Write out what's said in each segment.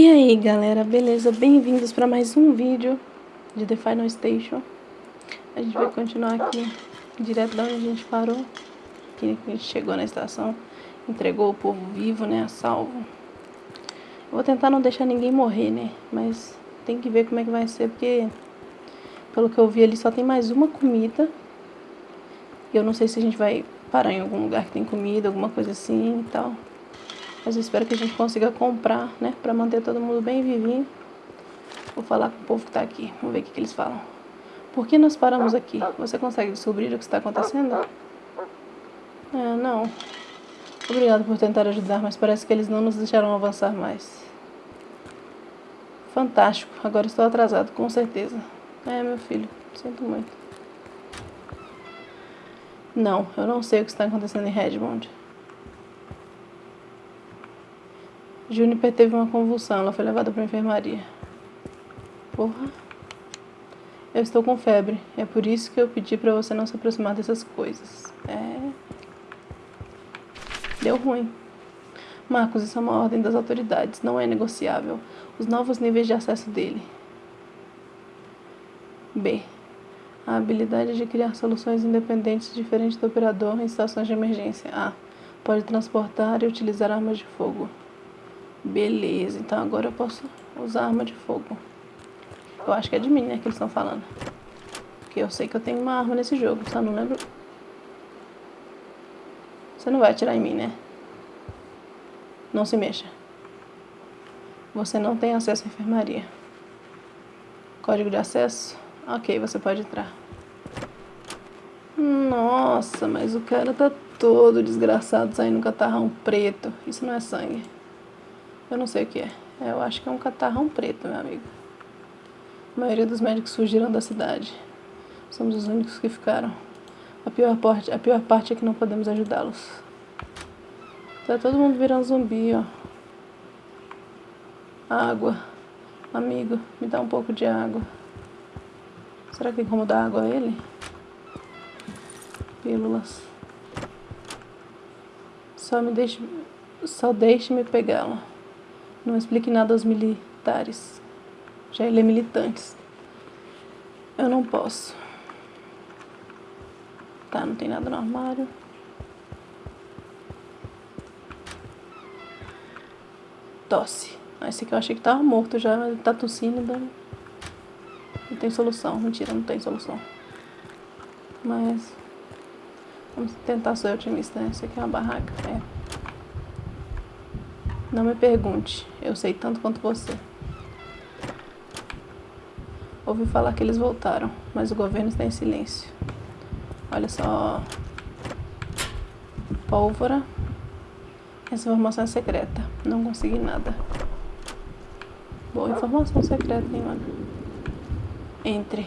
E aí galera, beleza? Bem-vindos para mais um vídeo de The Final Station. A gente vai continuar aqui direto da onde a gente parou. Que a gente chegou na estação Entregou o povo vivo, né, a salvo. Eu Vou tentar não deixar ninguém morrer, né? Mas tem que ver como é que vai ser Porque, pelo que eu vi ali, só tem mais uma comida. E eu não sei se a gente vai parar em algum lugar que tem comida Alguma coisa assim e tal mas eu espero que a gente consiga comprar, né? Pra manter todo mundo bem vivinho. Vou falar com o povo que tá aqui. Vamos ver o que, que eles falam. Por que nós paramos aqui? Você consegue descobrir o que está acontecendo? É, não. Obrigado por tentar ajudar, mas parece que eles não nos deixaram avançar mais. Fantástico. Agora estou atrasado, com certeza. É, meu filho. Sinto muito. Não, eu não sei o que está acontecendo em Redmond. Juniper teve uma convulsão, ela foi levada para a enfermaria. Porra. Eu estou com febre, é por isso que eu pedi para você não se aproximar dessas coisas. É. Deu ruim. Marcos, isso é uma ordem das autoridades, não é negociável. Os novos níveis de acesso dele. B. A habilidade de criar soluções independentes diferentes do operador em situações de emergência. A. Pode transportar e utilizar armas de fogo. Beleza, então agora eu posso usar arma de fogo. Eu acho que é de mim, né, que eles estão falando. Porque eu sei que eu tenho uma arma nesse jogo, só não lembro... Você não vai atirar em mim, né? Não se mexa. Você não tem acesso à enfermaria. Código de acesso? Ok, você pode entrar. Nossa, mas o cara tá todo desgraçado saindo um catarrão preto. Isso não é sangue. Eu não sei o que é. Eu acho que é um catarrão preto, meu amigo. A maioria dos médicos fugiram da cidade. Somos os únicos que ficaram. A pior parte, a pior parte é que não podemos ajudá-los. Tá todo mundo virando zumbi, ó. Água. Amigo, me dá um pouco de água. Será que tem como dar água a ele? Pílulas. Só me deixe... Só deixe-me pegá-la. Não explique nada aos militares. Já ele é militante. Eu não posso. Tá, não tem nada no armário. Tosse. Ah, esse aqui eu achei que tava morto já, tá tossindo. Não tem solução. Mentira, não tem solução. Mas... Vamos tentar ser otimista, né? Esse aqui é uma barraca. É. Não me pergunte, eu sei tanto quanto você. Ouvi falar que eles voltaram, mas o governo está em silêncio. Olha só. Pólvora. Essa informação é secreta. Não consegui nada. Boa informação secreta, hein, mano? Entre.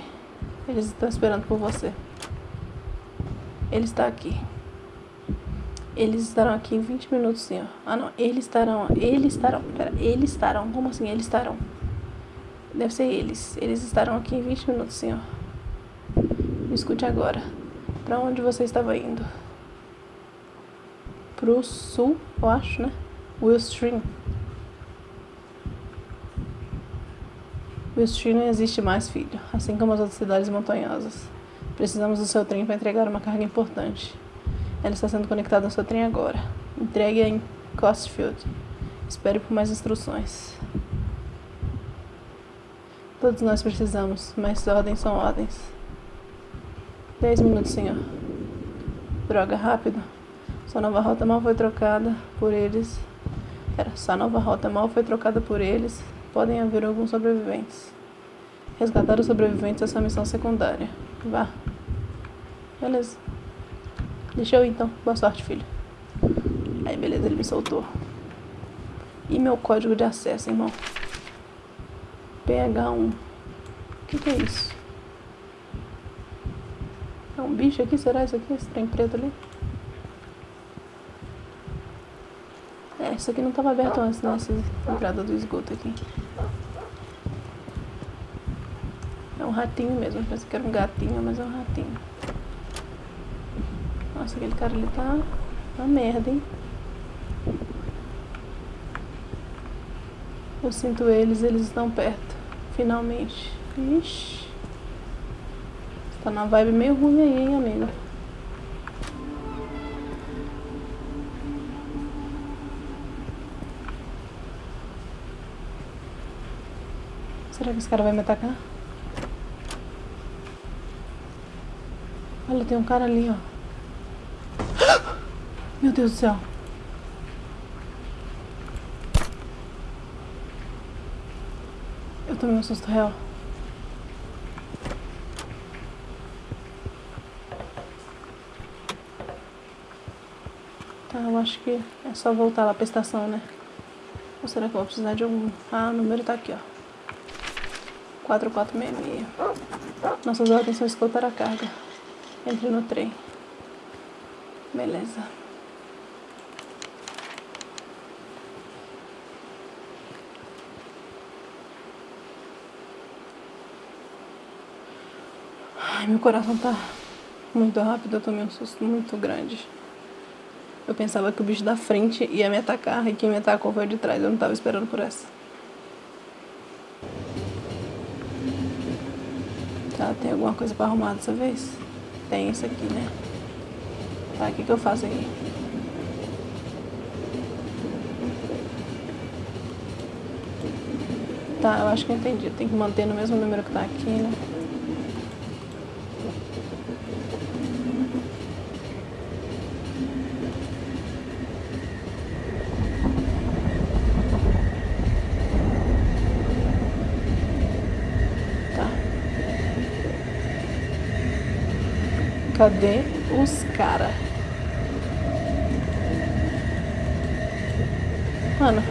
Eles estão esperando por você. Ele está aqui. Eles estarão aqui em 20 minutos, senhor. Ah, não. Eles estarão. Eles estarão. Pera, eles estarão. Como assim? Eles estarão. Deve ser eles. Eles estarão aqui em 20 minutos, senhor. Me escute agora. Para onde você estava indo? Pro sul, eu acho, né? Willstream. Willstream não existe mais, filho. Assim como as outras cidades montanhosas. Precisamos do seu trem para entregar uma carga importante. Ela está sendo conectada ao seu trem agora. Entregue em Costfield. Espere por mais instruções. Todos nós precisamos, mas ordens são ordens. Dez minutos, senhor. Droga, rápido. Sua nova rota mal foi trocada por eles. Era, sua nova rota mal foi trocada por eles. Podem haver alguns sobreviventes. Resgatar os sobreviventes é sua missão secundária. Vá. Beleza. Deixa eu ir então. Boa sorte, filho. Aí, beleza, ele me soltou. E meu código de acesso, irmão? PH1. O que, que é isso? É um bicho aqui? Será isso aqui? Esse trem preto ali? É, isso aqui não estava aberto antes, né? Essa entrada do esgoto aqui. É um ratinho mesmo. Pensei que era um gatinho, mas é um ratinho. Nossa, aquele cara ali tá uma merda, hein? Eu sinto eles, eles estão perto. Finalmente. Ixi. Tá na vibe meio ruim aí, hein, amiga? Será que esse cara vai me atacar? Olha, tem um cara ali, ó. Meu Deus do céu. Eu tomei um susto real. Tá, eu acho que é só voltar lá pra estação, né? Ou será que eu vou precisar de algum... Ah, o número tá aqui, ó. 4466. Nossas ordens são escoltar a carga. Entre no trem. Beleza. Ai, meu coração tá muito rápido, eu tomei um susto muito grande. Eu pensava que o bicho da frente ia me atacar e quem me atacou foi o de trás, eu não tava esperando por essa. Tá, tem alguma coisa pra arrumar dessa vez? Tem isso aqui, né? Tá, o que que eu faço aqui? Tá, eu acho que eu entendi. Tem que manter no mesmo número que tá aqui, né? Cadê os cara? Mano.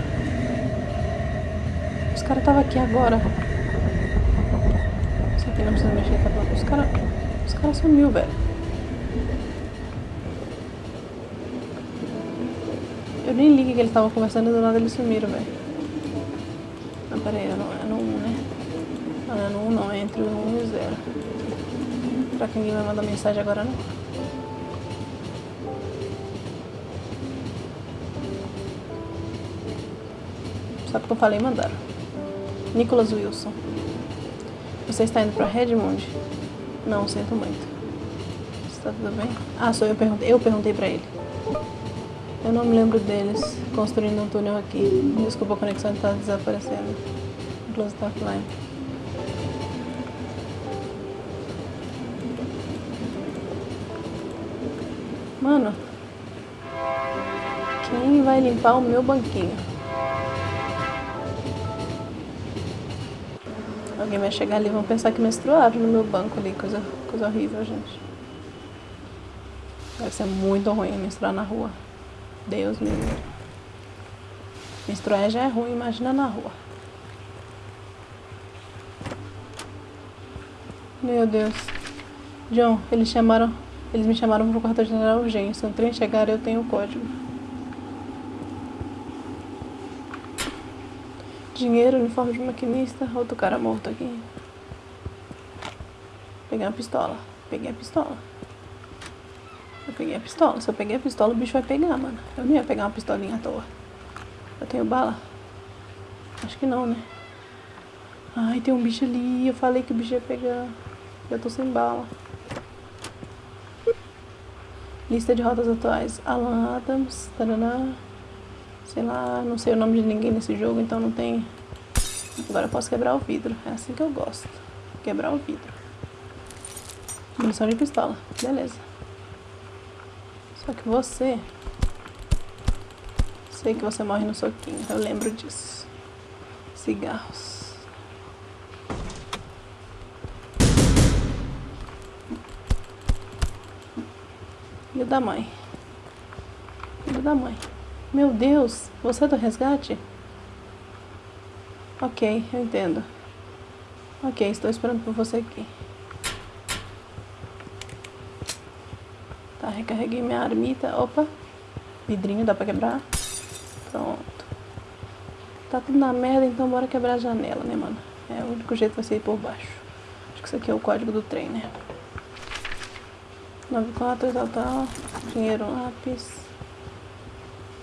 Os caras estavam aqui agora. Isso aqui não precisa mexer, tá? Os caras. Os caras sumiu, velho. Eu nem liguei que eles estavam conversando e do nada eles sumiram, velho. Não, pera aí, é no, é no 1, né? Não, é no 1 não, é entre o 1 e o 0. Será que ninguém vai mandar mensagem agora não? Sabe o que eu falei mandaram. Nicholas Wilson. Você está indo para Redmond? Não, sinto muito. Está tudo bem? Ah, sou eu perguntei. Eu perguntei para ele. Eu não me lembro deles construindo um túnel aqui. Desculpa, a conexão está desaparecendo. Close está offline. Mano, quem vai limpar o meu banquinho? Alguém vai chegar ali e vão pensar que menstruaram no meu banco ali, coisa, coisa horrível, gente. Deve ser muito ruim menstruar na rua. Deus me livre. Menstruar já é ruim, imagina na rua. Meu Deus. John, eles chamaram eles me chamaram para o quartel-general urgência. No trem chegar, eu tenho o código. Dinheiro, uniforme de maquinista, outro cara morto aqui. Peguei uma pistola. Peguei a pistola. Eu peguei a pistola. Se eu peguei a pistola, o bicho vai pegar, mano. Eu não ia pegar uma pistolinha à toa. Eu tenho bala? Acho que não, né? Ai, tem um bicho ali. Eu falei que o bicho ia pegar. Eu tô sem bala. Lista de rotas atuais. Alan Adams, taraná. Sei lá, não sei o nome de ninguém nesse jogo, então não tem... Agora eu posso quebrar o vidro. É assim que eu gosto. Quebrar o vidro. Munição de pistola. Beleza. Só que você... Sei que você morre no soquinho. Eu lembro disso. Cigarros. Da mãe. Filho da mãe. Meu Deus, você é do resgate? Ok, eu entendo. Ok, estou esperando por você aqui. Tá, recarreguei minha armita. Opa, vidrinho, dá pra quebrar? Pronto. Tá tudo na merda, então bora quebrar a janela, né, mano? É, o único jeito vai ser ir por baixo. Acho que isso aqui é o código do trem, né? 94, tal, tal. Dinheiro, lápis.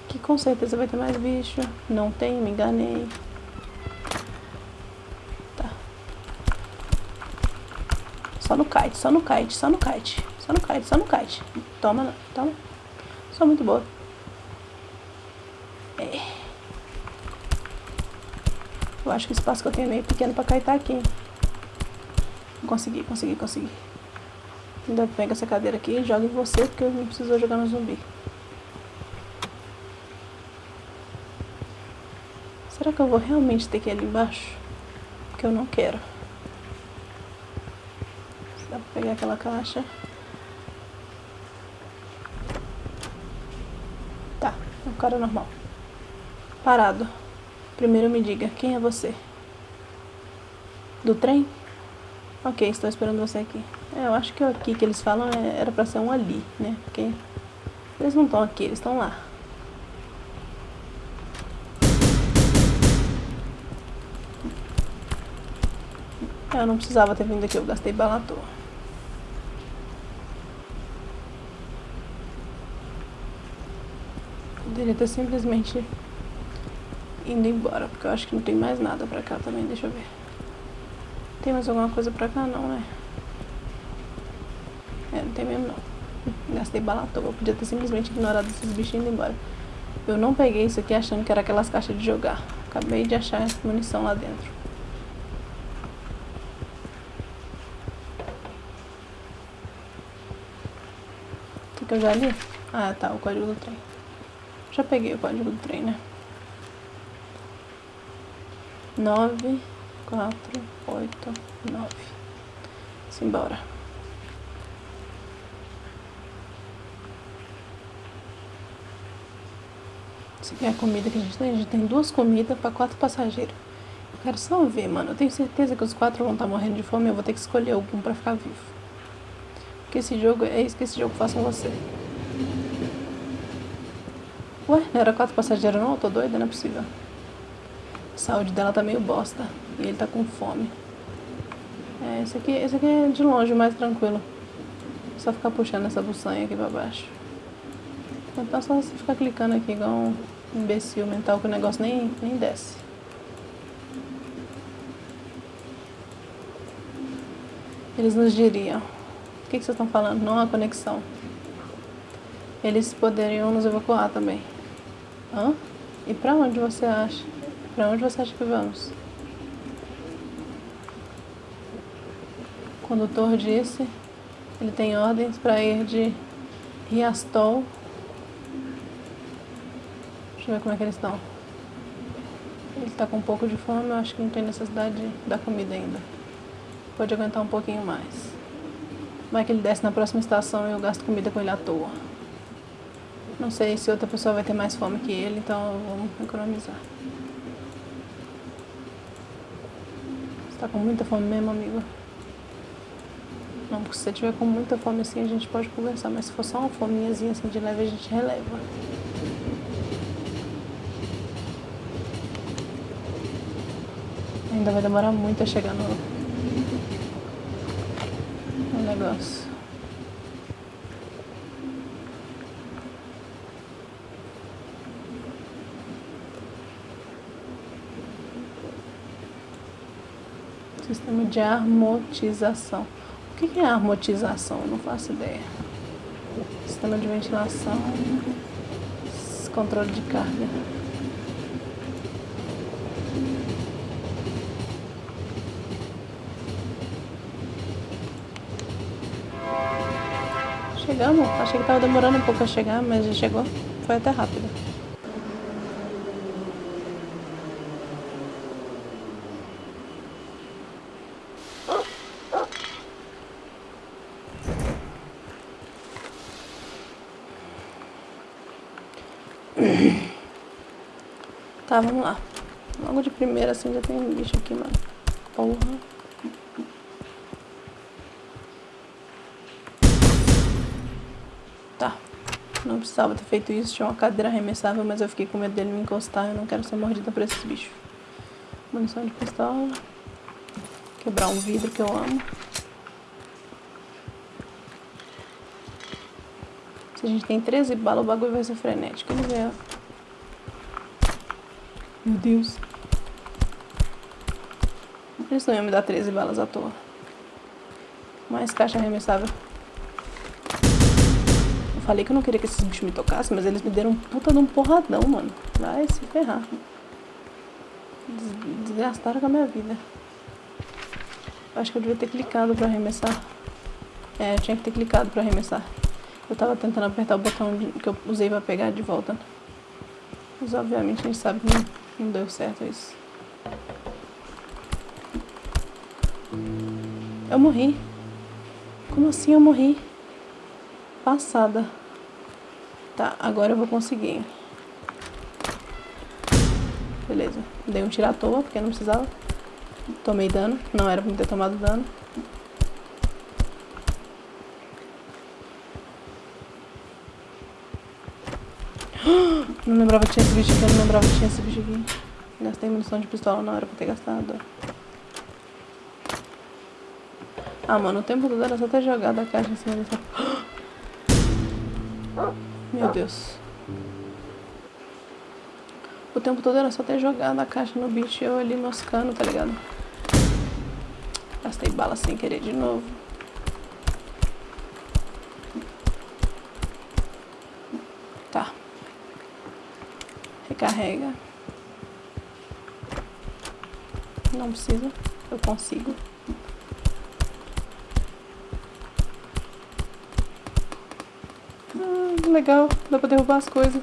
Que com certeza vai ter mais bicho. Não tem, me enganei. Tá. Só no kite, só no kite, só no kite. Só no kite, só no kite. Toma, toma. Sou muito boa. É. Eu acho que o espaço que eu tenho é meio pequeno pra kitar tá aqui. Consegui, consegui, consegui. Ainda pega essa cadeira aqui e joga em você, porque eu não preciso jogar no zumbi. Será que eu vou realmente ter que ir ali embaixo? Porque eu não quero. Dá pra pegar aquela caixa. Tá, é um cara normal. Parado. Primeiro me diga, quem é você? Do trem? Ok, estou esperando você aqui. É, eu acho que aqui que eles falam é, era pra ser um ali, né? Porque eles não estão aqui, eles estão lá. Eu não precisava ter vindo aqui, eu gastei bala à toa. Poderia ter simplesmente indo embora, porque eu acho que não tem mais nada pra cá também, deixa eu ver. Tem mais alguma coisa pra cá? Não, né? Mesmo não. Gastei bala à toa, eu podia ter simplesmente ignorado esses bichinhos indo embora. Eu não peguei isso aqui achando que era aquelas caixas de jogar. Acabei de achar munição lá dentro. que eu já li? Ah, tá, o código do trem. Já peguei o código do trem, né? Nove, quatro, oito, nove. Simbora. Isso aqui é a comida que a gente tem. A gente tem duas comidas para quatro passageiros. Eu quero só ver, mano. Eu tenho certeza que os quatro vão estar tá morrendo de fome. Eu vou ter que escolher algum para ficar vivo. Que esse jogo, é isso que esse jogo faz com você. Ué, não era quatro passageiros não? Eu tô doida, não é possível. A saúde dela tá meio bosta. E ele tá com fome. É, esse aqui, esse aqui é de longe mais tranquilo. Só ficar puxando essa buçanha aqui pra baixo. Então só ficar clicando aqui igual um imbecil mental que o negócio nem, nem desce. Eles nos diriam. O que, vocês estão falando? Não há conexão. Eles poderiam nos evacuar também. Hã? E pra onde você acha? Pra onde você acha que vamos? O condutor disse, ele tem ordens para ir de Riastol. Deixa eu ver como é que eles estão. Ele está com um pouco de fome, eu acho que não tem necessidade de dar comida ainda. Pode aguentar um pouquinho mais. Vai que ele desce na próxima estação e eu gasto comida com ele à toa. Não sei se outra pessoa vai ter mais fome que ele, então vamos economizar. Você tá com muita fome mesmo, amigo? Não, porque se você tiver com muita fome assim, a gente pode conversar, mas se for só uma fominhazinha assim de leve, a gente releva. Ainda vai demorar muito a chegar no, negócio. Sistema de armotização. O que é armotização? Eu não faço ideia. Sistema de ventilação, controle de carga. Chegamos. Achei que tava demorando um pouco a chegar, mas já chegou. Foi até rápido. Tá, vamos lá. Logo de primeira assim já tem um bicho aqui, mano. Porra. Precisava ter feito isso, tinha uma cadeira arremessável, mas eu fiquei com medo dele me encostar. Eu não quero ser mordida por esses bichos. Munição de pistola. Quebrar um vidro que eu amo. Se a gente tem 13 balas, o bagulho vai ser frenético. Vamos ver. Meu Deus. Eles não iam me dar 13 balas à toa. Mais caixa arremessável. Falei que eu não queria que esses bichos me tocassem, mas eles me deram puta de um porradão, mano. Vai se ferrar. Desgastaram com a minha vida. Acho que eu devia ter clicado pra arremessar. É, eu tinha que ter clicado pra arremessar. Eu tava tentando apertar o botão que eu usei pra pegar de volta. Mas obviamente a gente sabe que não, não deu certo isso. Eu morri. Como assim eu morri? Passada. Tá, agora eu vou conseguir. Beleza. Dei um tiro à toa, porque não precisava. Tomei dano. Não era pra ter tomado dano. Não lembrava que tinha esse bicho aqui, não lembrava que tinha esse bicho aqui. Gastei munição de pistola, não era pra ter gastado. Ah, mano, o tempo todo era só ter jogado a caixa em cima dessa... Meu Deus. O tempo todo era só ter jogado a caixa no bicho e eu ali moscando, tá ligado? Gastei bala sem querer de novo. Tá. Recarrega. Não precisa. Eu consigo. Ah, legal. Dá pra derrubar as coisas.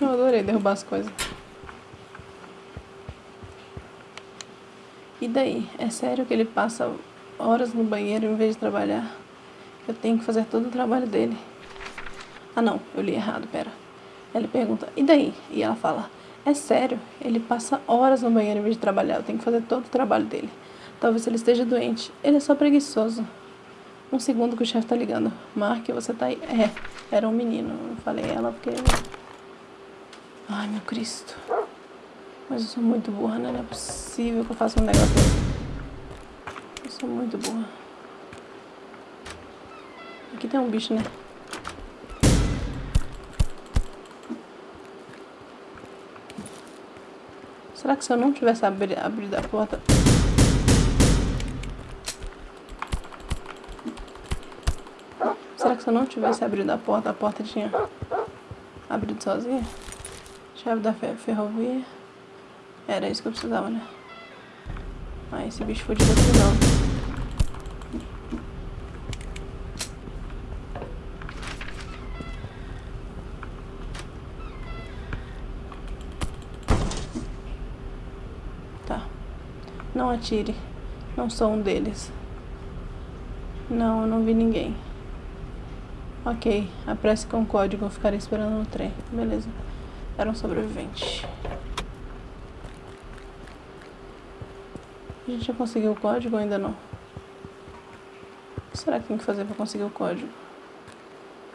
Eu adorei derrubar as coisas. E daí? É sério que ele passa horas no banheiro em vez de trabalhar? Eu tenho que fazer todo o trabalho dele. Ah não, eu li errado, pera. Ele pergunta, e daí? E ela fala, é sério, ele passa horas no banheiro em vez de trabalhar, eu tenho que fazer todo o trabalho dele. Talvez ele esteja doente, ele é só preguiçoso. Um segundo que o chefe tá ligando. Mark, você tá aí? É, era um menino. Eu falei ela porque... Ai, meu Cristo. Mas eu sou muito burra, né? Não é possível que eu faça um negócio desse. Eu sou muito burra. Aqui tem um bicho, né? Será que se eu não tivesse abri abrido a porta... Será que se eu não tivesse abrido a porta, a porta tinha abrido sozinha? Chave da ferrovia. Era isso que eu precisava, né? Ah, esse bicho foi de aqui não. Tá. Não atire. Não sou um deles. Não, eu não vi ninguém. Ok, apresse com o código, eu ficarei esperando no trem. Beleza. Era um sobrevivente. A gente já conseguiu o código ou ainda não? O que será que tem que fazer pra conseguir o código?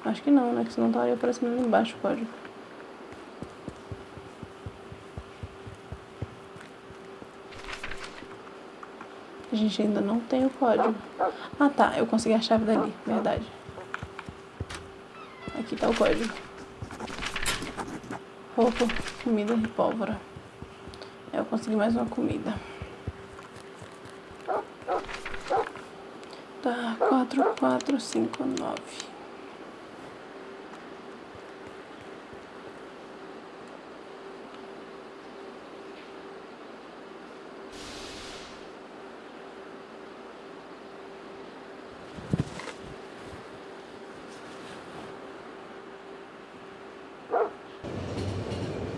Acho que não, né? Que senão estaria aparecendo ali embaixo o código. A gente ainda não tem o código. Ah tá, eu consegui a chave dali, verdade. Aqui tá o código. Roupa, comida e pólvora. Eu consegui mais uma comida. Tá, quatro, quatro, cinco, nove.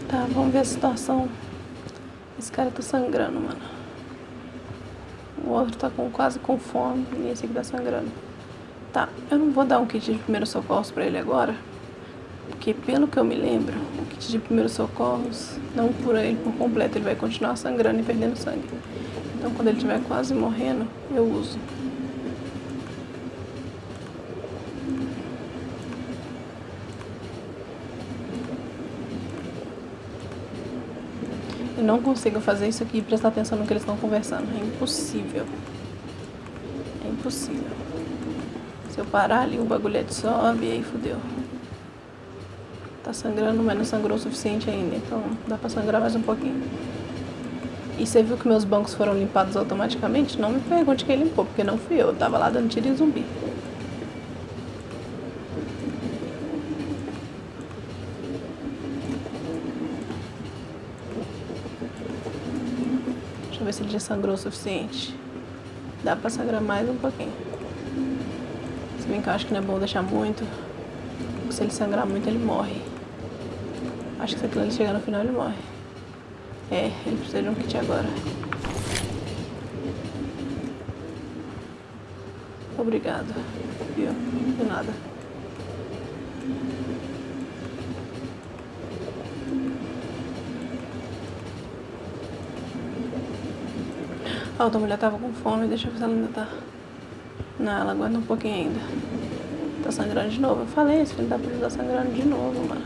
Tá, vamos ver a situação. Esse cara tá sangrando, mano. O outro tá com, quase com fome e esse aqui tá sangrando. Tá, eu não vou dar um kit de primeiros socorros pra ele agora. Porque pelo que eu me lembro, o kit de primeiros socorros não cura ele por completo. Ele vai continuar sangrando e perdendo sangue. Então quando ele estiver quase morrendo, eu uso. Eu não consigo fazer isso aqui e prestar atenção no que eles estão conversando. É impossível. É impossível. Se eu parar ali, o bagulhete sobe e aí fodeu. Tá sangrando, mas não sangrou o suficiente ainda. Então dá pra sangrar mais um pouquinho. E você viu que meus bancos foram limpados automaticamente? Não me pergunte quem limpou, porque não fui eu. Eu tava lá dando tiro em zumbi. Se ele já sangrou o suficiente. Dá pra sangrar mais um pouquinho. Se bem que eu acho que não é bom deixar muito. Porque se ele sangrar muito, ele morre. Acho que se aquilo ali chegar no final, ele morre. É, ele precisa de um kit agora. Obrigado. Viu? De nada. A outra mulher tava com fome, deixa eu ver se ela ainda tá. Não, ela aguenta um pouquinho ainda. Tá sangrando de novo. Eu falei, esse filho da puta tá sangrando de novo, mano.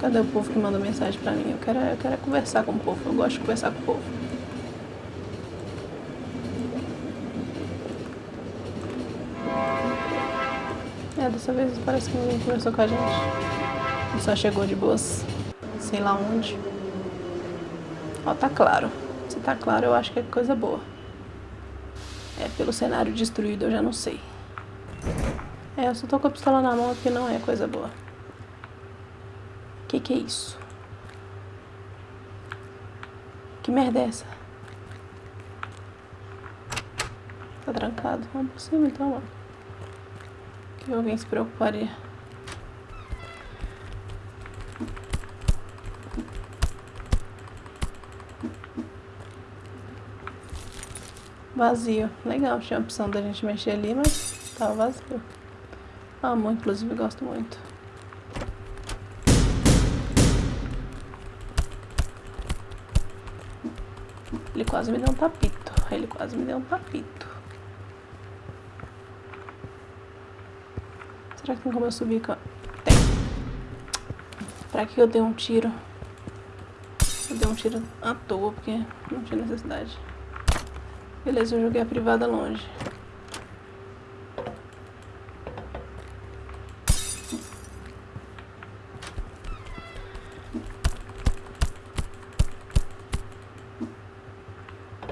Cadê o povo que manda mensagem pra mim? Eu quero, eu quero conversar com o povo. Eu gosto de conversar com o povo. É, dessa vez parece que ninguém conversou com a gente. Ele só chegou de boas. Sei lá onde. Ó, tá claro. Se tá claro, eu acho que é coisa boa. É, pelo cenário destruído, eu já não sei. É, eu só tô com a pistola na mão porque não é coisa boa. Que que é isso? Que merda é essa? Tá trancado. Vamos por cima então, mano. Que alguém se preocuparia. Vazio. Legal, tinha a opção da gente mexer ali, mas tava vazio. Amo, inclusive gosto muito. Ele quase me deu um tapito. Ele quase me deu um tapito. Será que tem como eu subir? Tem. Pra que eu dei um tiro? Eu dei um tiro à toa, porque não tinha necessidade. Beleza, eu joguei a privada longe.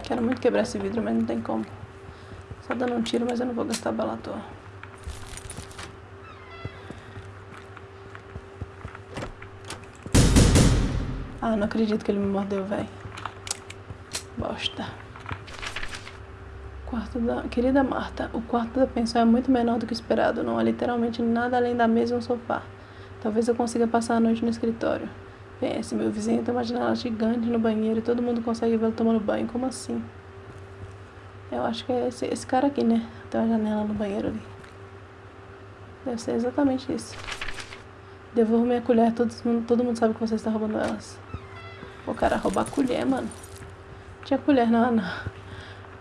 Quero muito quebrar esse vidro, mas não tem como. Só dando um tiro, mas eu não vou gastar bala à toa. Ah, não acredito que ele me mordeu, velho. Bosta. Quarto da... Querida Marta, o quarto da pensão é muito menor do que esperado. Não há literalmente nada além da mesa e um sofá. Talvez eu consiga passar a noite no escritório. Pense, meu vizinho tem uma janela gigante no banheiro e todo mundo consegue vê-lo tomando banho. Como assim? Eu acho que é esse, esse cara aqui, né? Tem uma janela no banheiro ali. Deve ser exatamente isso. Devolvo minha colher, todo mundo, todo mundo sabe que você está roubando elas. O cara roubar colher, mano. Tinha colher na, na,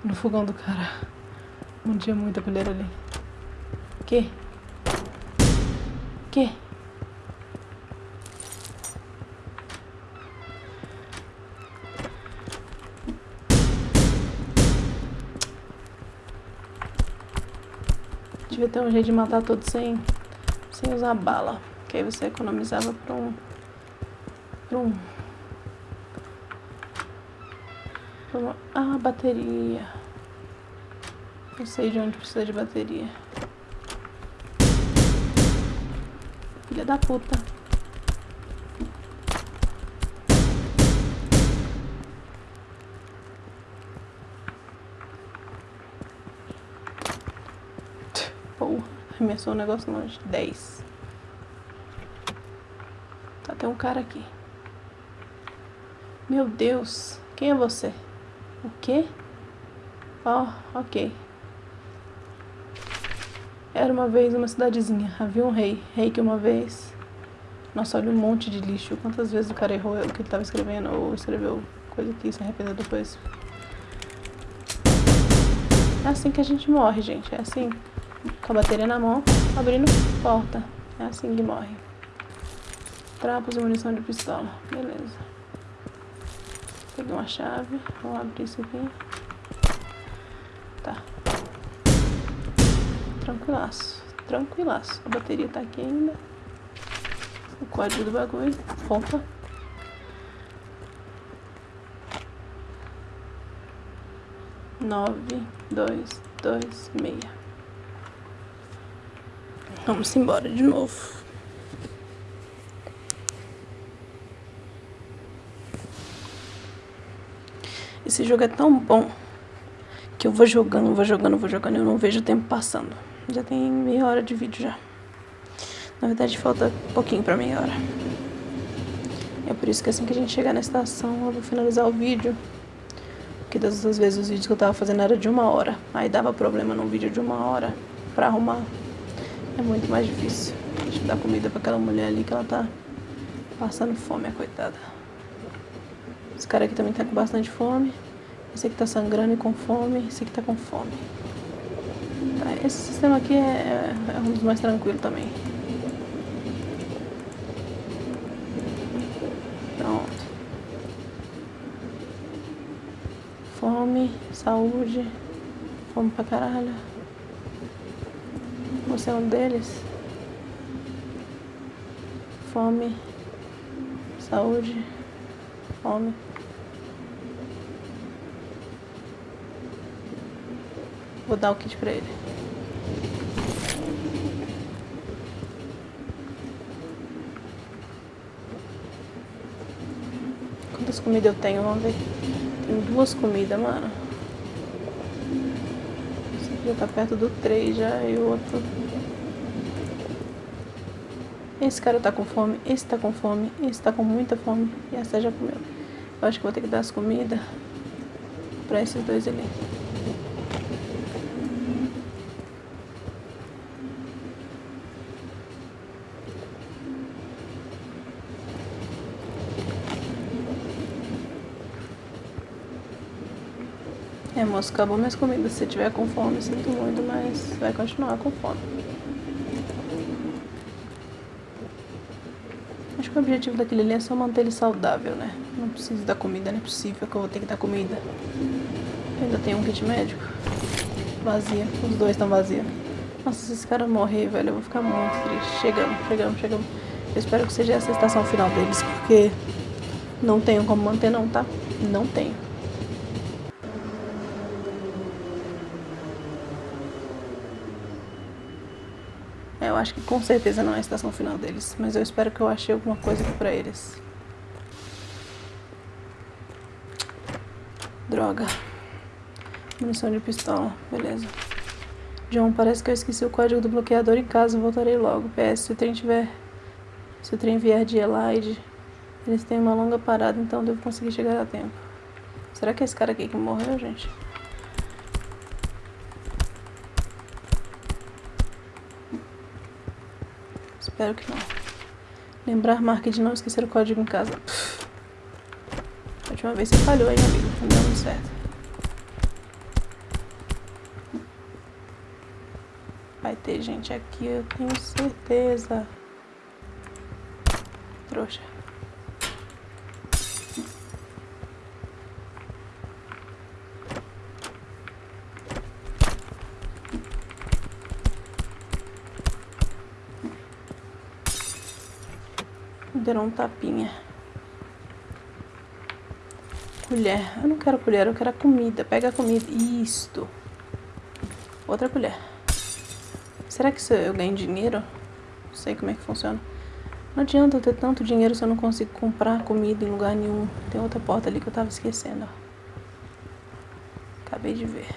no fogão do cara. Não tinha muita colher ali. Que? Que? devia ter um jeito de matar todos sem, sem usar bala. Que aí você economizava pra um. Pra um. Pra uma, ah, bateria. Não sei de onde precisa de bateria. Filha da puta. Arremessou o negócio longe. 10. Tá, tem um cara aqui. Meu Deus. Quem é você? O quê? Ó, oh, ok. Era uma vez uma cidadezinha. Havia um rei. Rei que uma vez... Nossa, olha um monte de lixo. Quantas vezes o cara errou o que ele tava escrevendo ou escreveu coisa que se arrependeu depois. É assim que a gente morre, gente. É assim com a bateria na mão, abrindo porta. É assim que morre. Trapos e munição de pistola. Beleza. Peguei uma chave. Vamos abrir isso aqui. Tá. Tranquilaço. Tranquilaço. A bateria tá aqui ainda. o código do bagulho. Opa. Nove, dois, dois, meia. Vamos embora de novo. Esse jogo é tão bom que eu vou jogando, vou jogando, vou jogando e eu não vejo o tempo passando. Já tem meia hora de vídeo já. Na verdade falta pouquinho pra meia hora. É por isso que assim que a gente chegar na estação eu vou finalizar o vídeo. Porque das outras vezes os vídeos que eu tava fazendo era de uma hora. Aí dava problema num vídeo de uma hora pra arrumar. É muito mais difícil. Deixa eu dar comida pra aquela mulher ali que ela tá passando fome, a coitada. Esse cara aqui também tá com bastante fome. Esse aqui tá sangrando e com fome. Esse aqui tá com fome. Tá, esse sistema aqui é, é, é um dos mais tranquilos também. Pronto. Fome, saúde. Fome pra caralho. Você é um deles? Fome, saúde, fome. Vou dar o kit pra ele. Quantas comidas eu tenho? Vamos ver. Tenho duas comidas, mano. Esse aqui já tá perto do 3 já e o outro... Esse cara tá com fome, esse tá com fome, esse tá com muita fome e essa já comeu. Eu acho que vou ter que dar as comidas pra esses dois ali. É, moço, acabou minhas comidas. Se tiver com fome, sinto muito, mas vai continuar com fome. Acho que o objetivo daquele ali é só manter ele saudável, né? Não preciso dar comida, não é possível que eu vou ter que dar comida. Eu ainda tenho um kit médico. Vazia. Os dois estão vazios. Nossa, se esse cara morrer, velho, eu vou ficar muito triste. Chegamos, chegamos, chegamos. Eu espero que seja essa a estação final deles, porque não tenho como manter não, tá? Não tenho. Acho que com certeza não é a estação final deles, mas eu espero que eu achei alguma coisa aqui pra eles. Droga. Munição de pistola, beleza. John, parece que eu esqueci o código do bloqueador em casa, voltarei logo. PS, se o trem tiver... Se o trem vier de Elide, eles têm uma longa parada, então devo conseguir chegar a tempo. Será que é esse cara aqui que morreu, gente? Espero que não. Lembrar marca de não esquecer o código em casa. Pff. A última vez você falhou aí, amigo. Não deu muito certo. Vai ter gente aqui, eu tenho certeza. Trouxa. Deram um tapinha. Colher. Eu não quero colher, eu quero a comida. Pega a comida. Isto. Outra colher. Será que eu ganho dinheiro? Não sei como é que funciona. Não adianta eu ter tanto dinheiro se eu não consigo comprar comida em lugar nenhum. Tem outra porta ali que eu tava esquecendo, ó. Acabei de ver.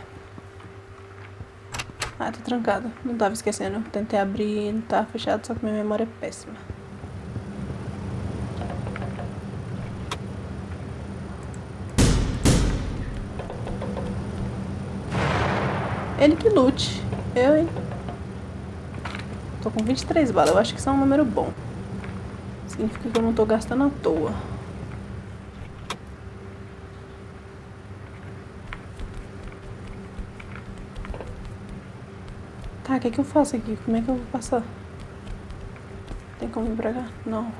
Ah, tá trancado. Não tava esquecendo. Tentei abrir, não tá fechado, só que minha memória é péssima. Ele que lute. Eu, hein? Tô com 23 balas. Eu acho que isso é um número bom. Significa que eu não tô gastando à toa. Tá, o que, é que eu faço aqui? Como é que eu vou passar? Tem como ir pra cá? Não.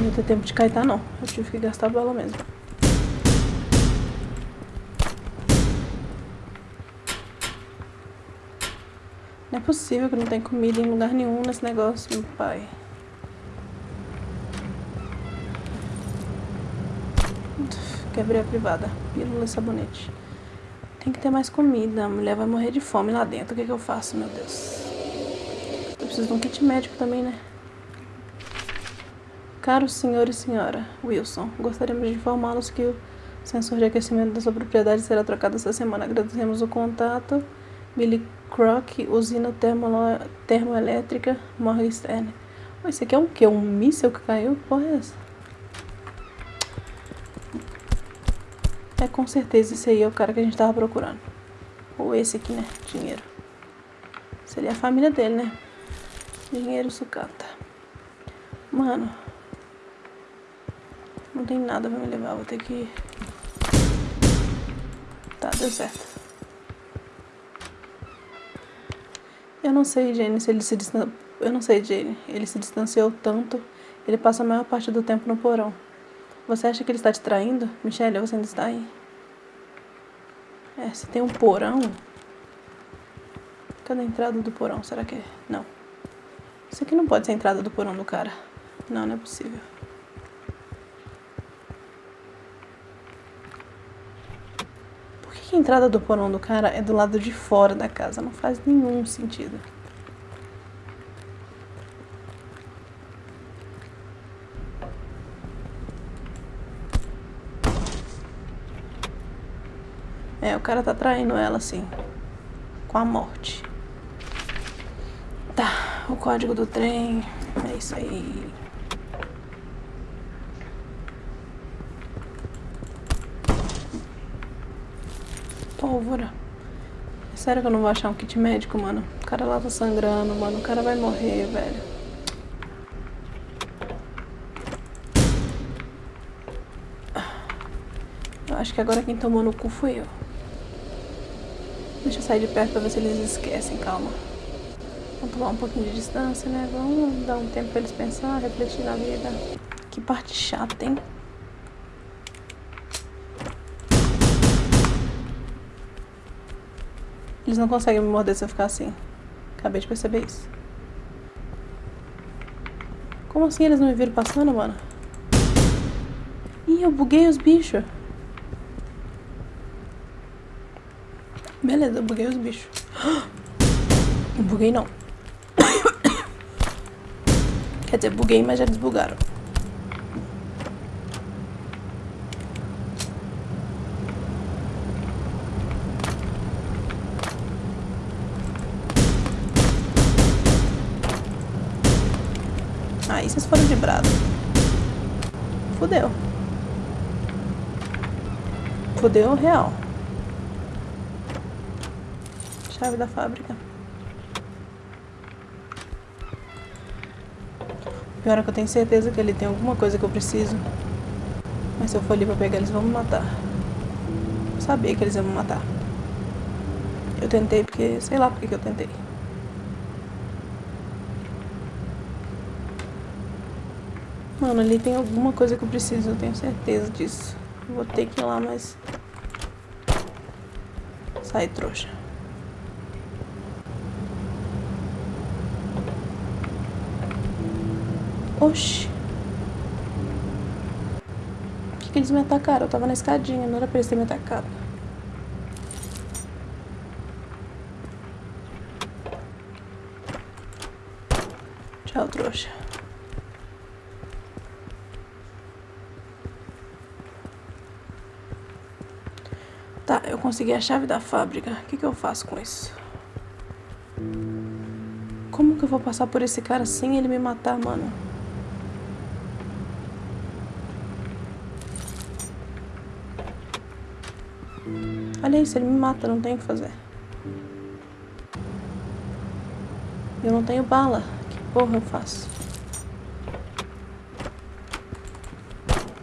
Não ter tempo de caetar, não. Eu tive que gastar bala mesmo. Não é possível que não tem comida em lugar nenhum nesse negócio, meu pai. Quebrei a privada. Pílula e sabonete. Tem que ter mais comida. A mulher vai morrer de fome lá dentro. O que, que eu faço, meu Deus? Eu preciso de um kit médico também, né? Caro senhor e senhora Wilson, gostaríamos de informá-los que o sensor de aquecimento da sua propriedade será trocado essa semana. Agradecemos o contato. Billy Croc, usina termo termoelétrica Morgenstern. Oh, esse aqui é um que? Um míssil que caiu? Porra é essa? É com certeza esse aí é o cara que a gente tava procurando. Ou esse aqui, né? Dinheiro. Seria a família dele, né? Dinheiro sucata. Mano. Não tem nada pra me levar, vou ter que... Tá, deu certo. Eu não sei, Jane, se ele se distanciou... Eu não sei, Jane. Ele se distanciou tanto. Ele passa a maior parte do tempo no porão. Você acha que ele está te traindo? Michelle, você ainda está aí? É, se tem um porão... Cadê a entrada do porão? Será que é? Não. Isso aqui não pode ser a entrada do porão do cara. Não, não é possível. Que a entrada do porão do cara é do lado de fora da casa? Não faz nenhum sentido. É, o cara tá traindo ela, assim. Com a morte. Tá, o código do trem. É isso aí. Pólvora. Sério que eu não vou achar um kit médico, mano? O cara lá tá sangrando, mano. O cara vai morrer, velho. Eu acho que agora quem tomou no cu fui eu. Deixa eu sair de perto pra ver se eles esquecem, calma. Vamos tomar um pouquinho de distância, né? Vamos dar um tempo pra eles pensar, refletir na vida. Que parte chata, hein? Eles não conseguem me morder se eu ficar assim. Acabei de perceber isso. Como assim eles não me viram passando, mano? Ih, eu buguei os bichos. Beleza, eu buguei os bichos. Não buguei não. Quer dizer, buguei, mas já desbugaram. Aí vocês foram de brado. Fudeu. Fudeu real. Chave da fábrica. Pior é que eu tenho certeza que ele tem alguma coisa que eu preciso. Mas se eu for ali pra pegar, eles vão me matar. Eu sabia que eles iam me matar. Eu tentei porque... Sei lá porque que eu tentei. Mano, ali tem alguma coisa que eu preciso, eu tenho certeza disso. Vou ter que ir lá, mas... Sai, trouxa. Oxi. Por que, que eles me atacaram? Eu tava na escadinha, não era pra eles terem me atacado. Tchau, trouxa. Tá, eu consegui a chave da fábrica. O que, que eu faço com isso? Como que eu vou passar por esse cara sem ele me matar, mano? Olha isso, ele me mata, não tem o que fazer. Eu não tenho bala. Que porra eu faço?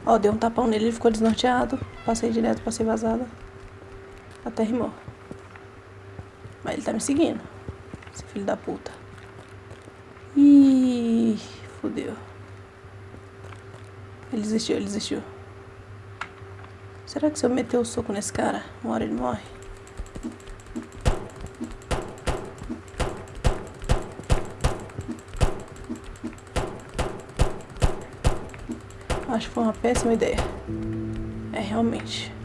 Ó, deu um tapão nele, ele ficou desnorteado. Passei direto, passei vazada. Até rimou. Mas ele tá me seguindo. Esse filho da puta. Ih, fodeu. Ele desistiu, ele desistiu. Será que se eu meter o soco nesse cara, uma hora ele morre? Acho que foi uma péssima ideia. É, realmente.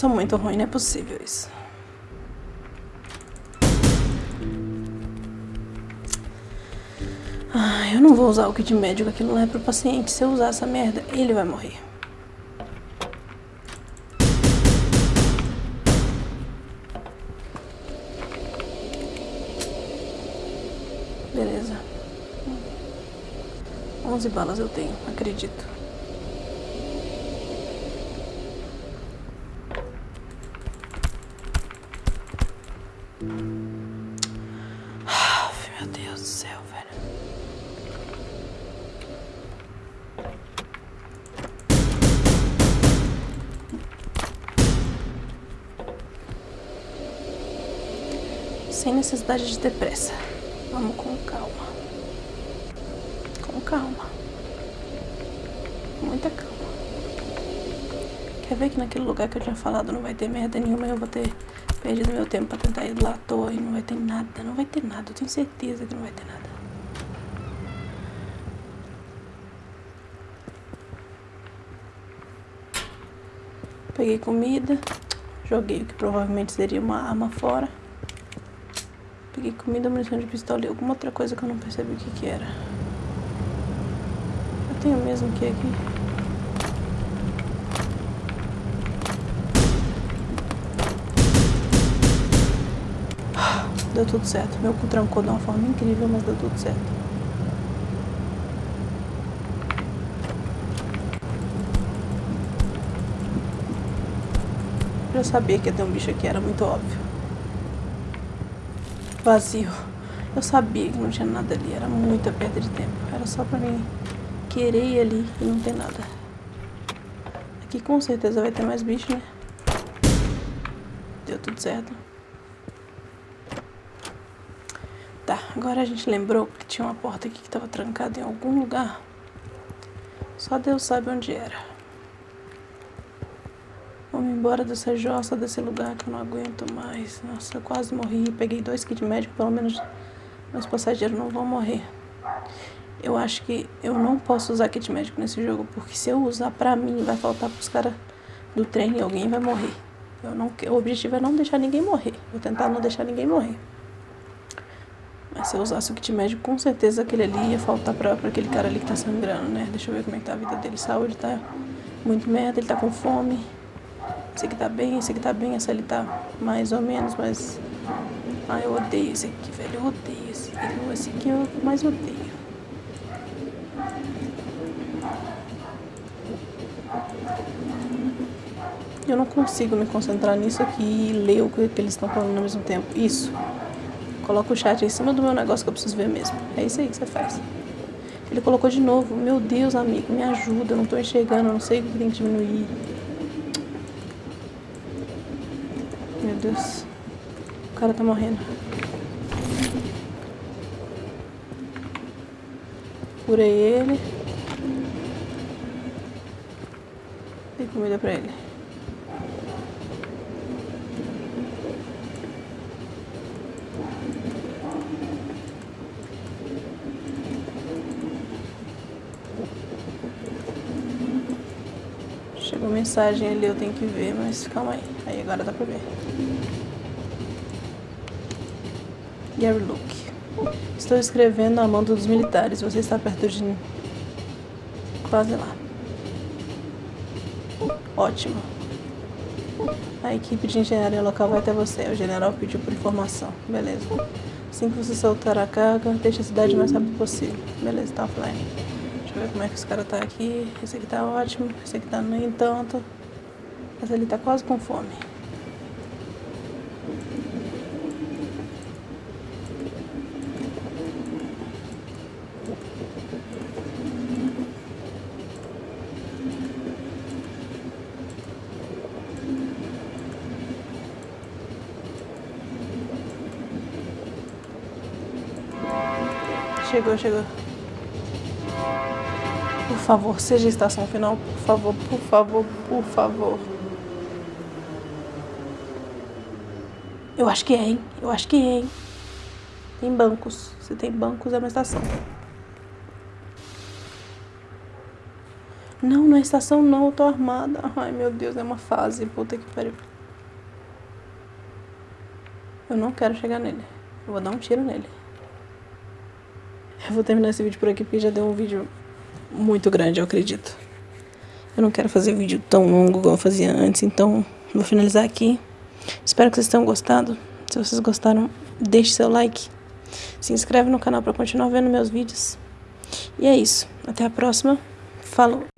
Sou muito ruim, não é possível isso. Ah, eu não vou usar o kit médico, aquilo não é pro paciente. Se eu usar essa merda, ele vai morrer. Beleza. 11 balas eu tenho, acredito. Meu Deus do céu, velho. Sem necessidade de ter pressa. Vamos com calma. Com calma. Muita calma. Quer ver que naquele lugar que eu tinha falado não vai ter merda nenhuma eu vou ter perdido meu tempo pra tentar ir lá à toa e não vai ter nada. Não vai ter nada. Eu tenho certeza que não vai ter nada. Peguei comida. Joguei o que provavelmente seria uma arma fora. Peguei comida, munição de pistola e alguma outra coisa que eu não percebi o que que era. Eu tenho mesmo que aqui. Deu tudo certo. Meu cu trancou de uma forma incrível, mas deu tudo certo. Eu sabia que ia ter um bicho aqui, era muito óbvio vazio. Eu sabia que não tinha nada ali, era muita perda de tempo. Era só pra mim querer ir ali e não ter nada. Aqui com certeza vai ter mais bicho, né? Deu tudo certo. Tá, agora a gente lembrou que tinha uma porta aqui que estava trancada em algum lugar. Só Deus sabe onde era. Vamos embora dessa jossa, desse lugar que eu não aguento mais. Nossa, eu quase morri. Peguei dois kits médicos, pelo menos meus passageiros não vão morrer. Eu acho que eu não posso usar kit médico nesse jogo, porque se eu usar pra mim, vai faltar pros caras do trem e alguém vai morrer. Eu não, o objetivo é não deixar ninguém morrer. Vou tentar não deixar ninguém morrer. Mas se eu usasse o kit médico, com certeza aquele ali ia faltar pra, pra aquele cara ali que tá sangrando, né? Deixa eu ver como é que tá a vida dele. Saúde tá muito merda, ele tá com fome. Esse aqui tá bem, esse aqui tá bem, essa ali tá mais ou menos, mas... Ah, eu odeio esse aqui, velho, eu odeio esse aqui. Esse aqui eu mais odeio. Eu não consigo me concentrar nisso aqui e ler o que eles estão falando ao mesmo tempo. Isso. Coloca o chat em cima do meu negócio que eu preciso ver mesmo. É isso aí que você faz. Ele colocou de novo. Meu Deus, amigo, me ajuda. Eu não tô enxergando, eu não sei o que tem que diminuir. Meu Deus. O cara tá morrendo. Curei ele. Dei comida pra ele. Chegou mensagem ali, eu tenho que ver, mas calma aí. Aí agora dá pra ver. Gary Luke. Estou escrevendo a mando dos militares. Você está perto de... Quase lá. Ótimo. A equipe de engenharia local vai até você. O general pediu por informação. Beleza. Assim que você soltar a carga, deixe a cidade o mais rápido possível. Beleza, tá offline. Ver como é que os caras tá aqui. Esse aqui tá ótimo. Esse aqui tá nem tanto. Mas ele tá quase com fome. Chegou, chegou. Favor, seja estação final. Por favor, por favor, por favor. Eu acho que é, hein? Eu acho que é, hein? Tem bancos. Se tem bancos, é uma estação. Não, não é estação não, eu tô armada. Ai, meu Deus, é uma fase. Puta que pariu. Eu não quero chegar nele. Eu vou dar um tiro nele. Eu vou terminar esse vídeo por aqui porque já deu um vídeo muito grande, eu acredito. Eu não quero fazer vídeo tão longo como eu fazia antes, então vou finalizar aqui. Espero que vocês tenham gostado. Se vocês gostaram, deixe seu like. Se inscreve no canal para continuar vendo meus vídeos. E é isso. Até a próxima. Falou!